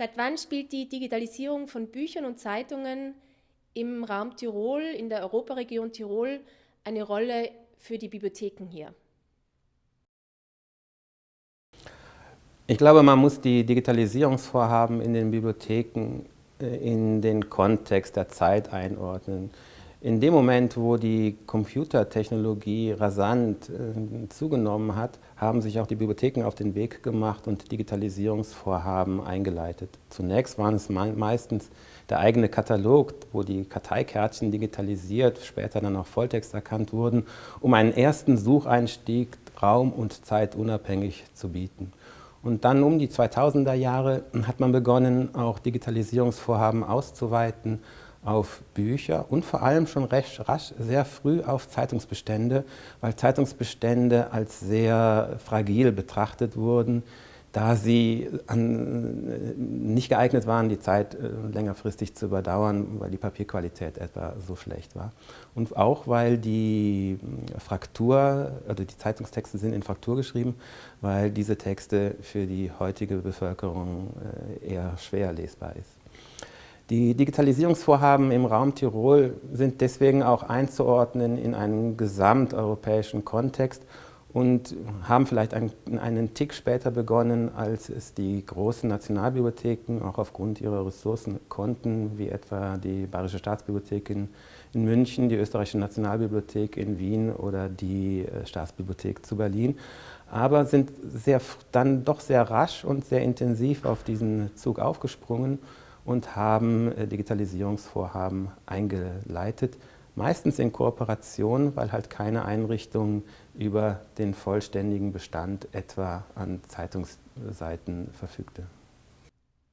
Seit wann spielt die Digitalisierung von Büchern und Zeitungen im Raum Tirol, in der Europaregion Tirol, eine Rolle für die Bibliotheken hier? Ich glaube, man muss die Digitalisierungsvorhaben in den Bibliotheken äh, in den Kontext der Zeit einordnen. In dem Moment, wo die Computertechnologie rasant äh, zugenommen hat, haben sich auch die Bibliotheken auf den Weg gemacht und Digitalisierungsvorhaben eingeleitet. Zunächst waren es me meistens der eigene Katalog, wo die Karteikärtchen digitalisiert, später dann auch Volltext erkannt wurden, um einen ersten Sucheinstieg raum- und zeitunabhängig zu bieten. Und dann um die 2000er Jahre hat man begonnen, auch Digitalisierungsvorhaben auszuweiten auf Bücher und vor allem schon recht rasch, sehr früh auf Zeitungsbestände, weil Zeitungsbestände als sehr fragil betrachtet wurden da sie an, nicht geeignet waren, die Zeit äh, längerfristig zu überdauern, weil die Papierqualität etwa so schlecht war. Und auch, weil die äh, Fraktur, also die Zeitungstexte sind in Fraktur geschrieben, weil diese Texte für die heutige Bevölkerung äh, eher schwer lesbar ist. Die Digitalisierungsvorhaben im Raum Tirol sind deswegen auch einzuordnen in einen gesamteuropäischen Kontext und haben vielleicht einen, einen Tick später begonnen, als es die großen Nationalbibliotheken auch aufgrund ihrer Ressourcen konnten, wie etwa die Bayerische Staatsbibliothek in, in München, die Österreichische Nationalbibliothek in Wien oder die äh, Staatsbibliothek zu Berlin, aber sind sehr, dann doch sehr rasch und sehr intensiv auf diesen Zug aufgesprungen und haben äh, Digitalisierungsvorhaben eingeleitet, meistens in Kooperation, weil halt keine Einrichtung über den vollständigen Bestand etwa an Zeitungsseiten verfügte.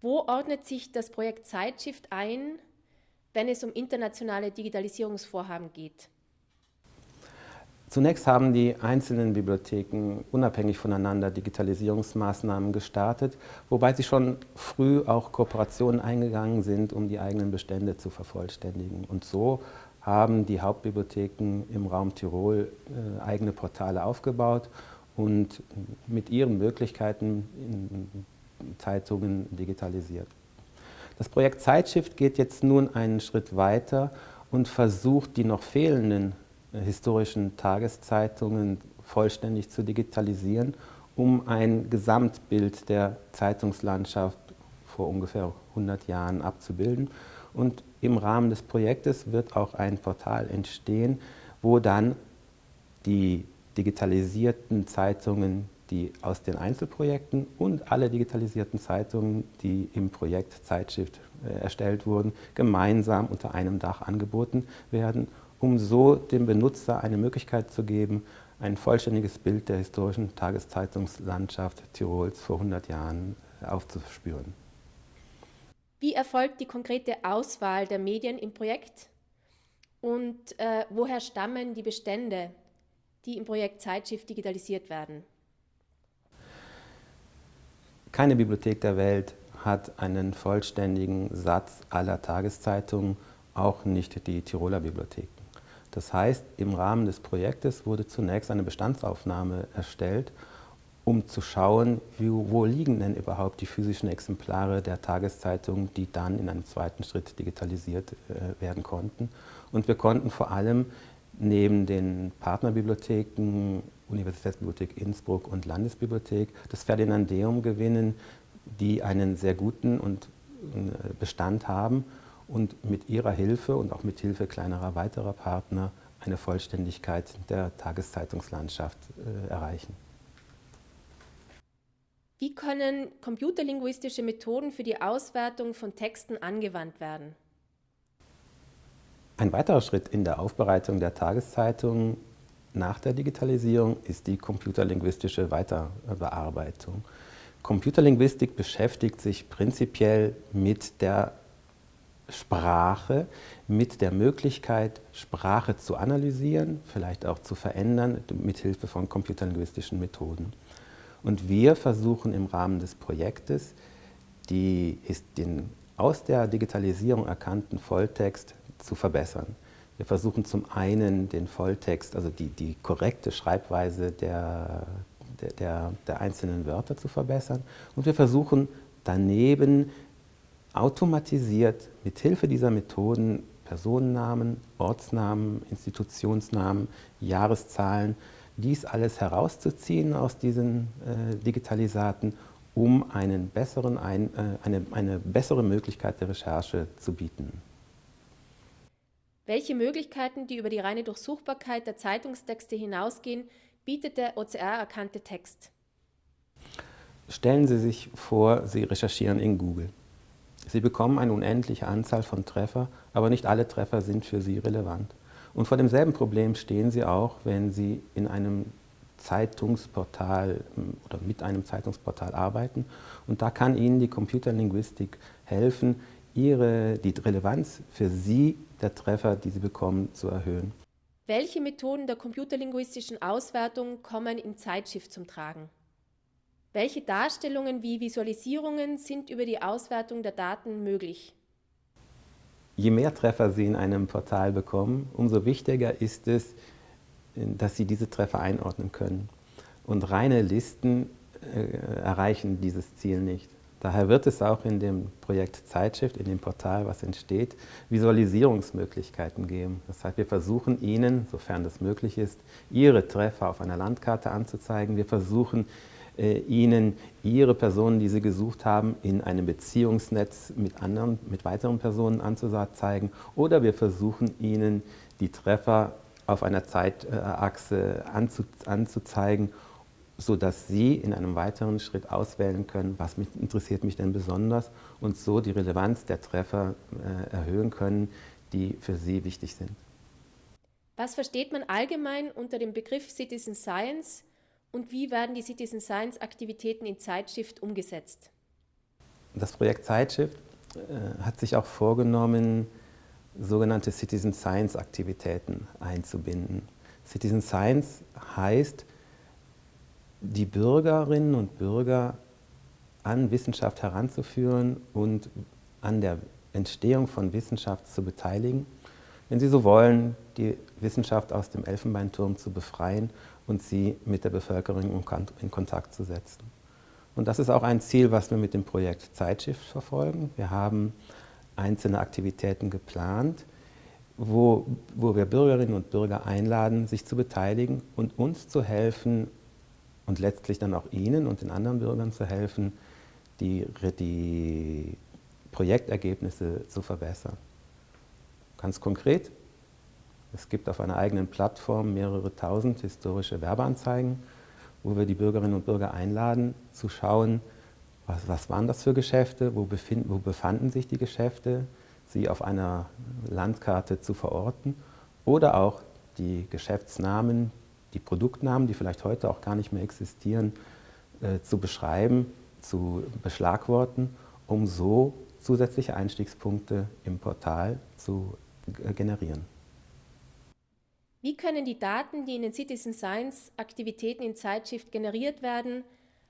Wo ordnet sich das Projekt Zeitshift ein, wenn es um internationale Digitalisierungsvorhaben geht? Zunächst haben die einzelnen Bibliotheken unabhängig voneinander Digitalisierungsmaßnahmen gestartet, wobei sie schon früh auch Kooperationen eingegangen sind, um die eigenen Bestände zu vervollständigen. Und so haben die Hauptbibliotheken im Raum Tirol äh, eigene Portale aufgebaut und mit ihren Möglichkeiten in Zeitungen digitalisiert. Das Projekt Zeitshift geht jetzt nun einen Schritt weiter und versucht, die noch fehlenden historischen Tageszeitungen vollständig zu digitalisieren, um ein Gesamtbild der Zeitungslandschaft vor ungefähr 100 Jahren abzubilden. Und im Rahmen des Projektes wird auch ein Portal entstehen, wo dann die digitalisierten Zeitungen, die aus den Einzelprojekten und alle digitalisierten Zeitungen, die im Projekt Zeitshift äh, erstellt wurden, gemeinsam unter einem Dach angeboten werden, um so dem Benutzer eine Möglichkeit zu geben, ein vollständiges Bild der historischen Tageszeitungslandschaft Tirols vor 100 Jahren aufzuspüren. Wie erfolgt die konkrete Auswahl der Medien im Projekt? Und äh, woher stammen die Bestände, die im Projekt Zeitschiff digitalisiert werden? Keine Bibliothek der Welt hat einen vollständigen Satz aller Tageszeitungen, auch nicht die Tiroler Bibliotheken. Das heißt, im Rahmen des Projektes wurde zunächst eine Bestandsaufnahme erstellt um zu schauen, wo liegen denn überhaupt die physischen Exemplare der Tageszeitung, die dann in einem zweiten Schritt digitalisiert äh, werden konnten. Und wir konnten vor allem neben den Partnerbibliotheken, Universitätsbibliothek Innsbruck und Landesbibliothek, das Ferdinandeum gewinnen, die einen sehr guten und, äh, Bestand haben und mit ihrer Hilfe und auch mit Hilfe kleinerer weiterer Partner eine Vollständigkeit der Tageszeitungslandschaft äh, erreichen. Wie können computerlinguistische Methoden für die Auswertung von Texten angewandt werden? Ein weiterer Schritt in der Aufbereitung der Tageszeitung nach der Digitalisierung ist die computerlinguistische Weiterbearbeitung. Computerlinguistik beschäftigt sich prinzipiell mit der Sprache, mit der Möglichkeit, Sprache zu analysieren, vielleicht auch zu verändern, mit Hilfe von computerlinguistischen Methoden. Und wir versuchen im Rahmen des Projektes, die, ist den aus der Digitalisierung erkannten Volltext zu verbessern. Wir versuchen zum einen den Volltext, also die, die korrekte Schreibweise der, der, der, einzelnen Wörter zu verbessern und wir versuchen daneben automatisiert mit Hilfe dieser Methoden Personennamen, Ortsnamen, Institutionsnamen, Jahreszahlen, dies alles herauszuziehen aus diesen äh, Digitalisaten, um einen besseren, ein, äh, eine, eine bessere Möglichkeit der Recherche zu bieten. Welche Möglichkeiten, die über die reine Durchsuchbarkeit der Zeitungstexte hinausgehen, bietet der OCR-erkannte Text? Stellen Sie sich vor, Sie recherchieren in Google. Sie bekommen eine unendliche Anzahl von Treffer, aber nicht alle Treffer sind für Sie relevant. Und vor demselben Problem stehen Sie auch, wenn Sie in einem Zeitungsportal hm, oder mit einem Zeitungsportal arbeiten. Und da kann Ihnen die Computerlinguistik helfen, ihre, die Relevanz für Sie der Treffer, die Sie bekommen, zu erhöhen. Welche Methoden der computerlinguistischen Auswertung kommen im Zeitschiff zum Tragen? Welche Darstellungen wie Visualisierungen sind über die Auswertung der Daten möglich? Je mehr Treffer Sie in einem Portal bekommen, umso wichtiger ist es, dass Sie diese Treffer einordnen können. Und reine Listen äh, erreichen dieses Ziel nicht. Daher wird es auch in dem Projekt Zeitschrift, in dem Portal, was entsteht, Visualisierungsmöglichkeiten geben. Das heißt, wir versuchen Ihnen, sofern das möglich ist, Ihre Treffer auf einer Landkarte anzuzeigen. Wir versuchen Ihnen Ihre Personen, die Sie gesucht haben, in einem Beziehungsnetz mit, anderen, mit weiteren Personen anzuzeigen. Oder wir versuchen Ihnen die Treffer auf einer Zeitachse anzu, anzuzeigen, sodass Sie in einem weiteren Schritt auswählen können, was mich, interessiert mich denn besonders und so die Relevanz der Treffer äh, erhöhen können, die für Sie wichtig sind. Was versteht man allgemein unter dem Begriff Citizen Science und wie werden die Citizen Science Aktivitäten in Zeitshift umgesetzt? Das Projekt Zeitshift äh, hat sich auch vorgenommen, sogenannte Citizen Science Aktivitäten einzubinden. Citizen Science heißt, die Bürgerinnen und Bürger an Wissenschaft heranzuführen und an der Entstehung von Wissenschaft zu beteiligen. Wenn Sie so wollen, die Wissenschaft aus dem Elfenbeinturm zu befreien und sie mit der Bevölkerung in Kontakt zu setzen. Und das ist auch ein Ziel, was wir mit dem Projekt Zeitschiff verfolgen. Wir haben einzelne Aktivitäten geplant, wo, wo wir Bürgerinnen und Bürger einladen, sich zu beteiligen und uns zu helfen und letztlich dann auch Ihnen und den anderen Bürgern zu helfen, die, die Projektergebnisse zu verbessern. Ganz konkret, es gibt auf einer eigenen Plattform mehrere tausend historische Werbeanzeigen, wo wir die Bürgerinnen und Bürger einladen, zu schauen, was, was waren das für Geschäfte, wo, befind, wo befanden sich die Geschäfte, sie auf einer Landkarte zu verorten oder auch die Geschäftsnamen, die Produktnamen, die vielleicht heute auch gar nicht mehr existieren, äh, zu beschreiben, zu beschlagworten, um so zusätzliche Einstiegspunkte im Portal zu generieren. Wie können die Daten, die in den Citizen Science Aktivitäten in Zeitshift generiert werden,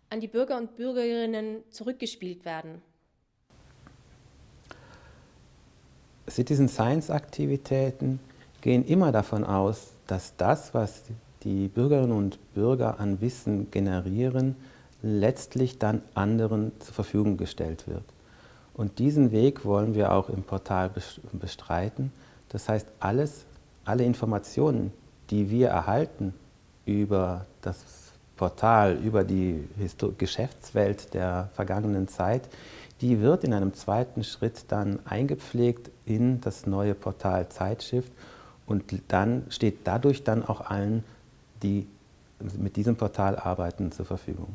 an die Bürger und Bürgerinnen zurückgespielt werden? Citizen Science Aktivitäten gehen immer davon aus, dass das, was die Bürgerinnen und Bürger an Wissen generieren, letztlich dann anderen zur Verfügung gestellt wird. Und diesen Weg wollen wir auch im Portal bestreiten. Das heißt, alles, alle Informationen, die wir erhalten über das Portal, über die Histo Geschäftswelt der vergangenen Zeit, die wird in einem zweiten Schritt dann eingepflegt in das neue Portal Zeitshift und dann steht dadurch dann auch allen, die mit diesem Portal arbeiten, zur Verfügung.